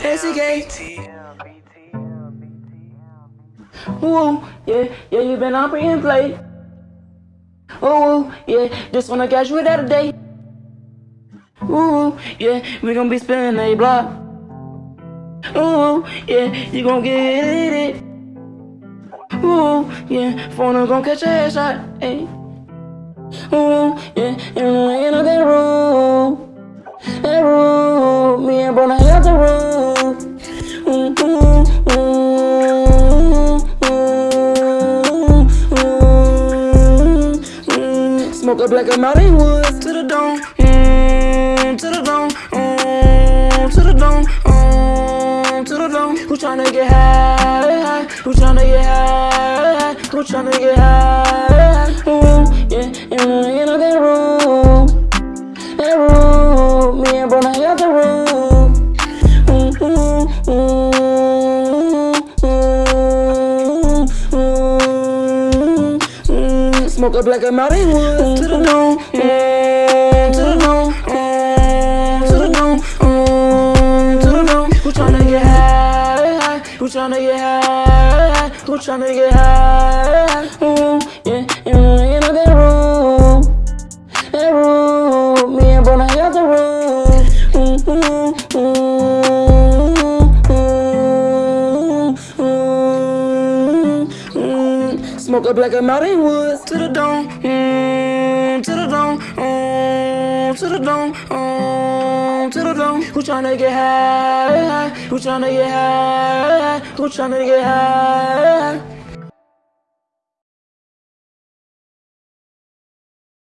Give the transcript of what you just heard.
SCK. Ooh, yeah, yeah, you been on pre and play. Ooh, yeah, just wanna catch you that day. Ooh, yeah, we gon' be spinning a block. Ooh, yeah, you gon' get it. Ooh, yeah, phone gon' catch a headshot. Hey. Ooh, yeah, in the end of that room. That room, me and Bona Smoke a black and mountain woods to the dome. Mm, to the dome. Mm, to the dome. Mm, to the dome. Who tryna get high? Who tryna get high? Who tryna get high? Ooh, yeah, in end of that room. That room, me and Brona got Smoke a black and mountain wood to the dome, mm, to the dome, mm, to the dome, mm, to the dome. Who tryna get high? Who tryna get high? Tryna get high? Ooh, yeah, the end of that room. That room, me and Bona got the room. Ooh, ooh, ooh, Smoke a black and mountain woods to the dome, mm, to the dome, mm, to the dome, mm, to the dome. Who tryna get high? Who tryna get high? Who tryna get high?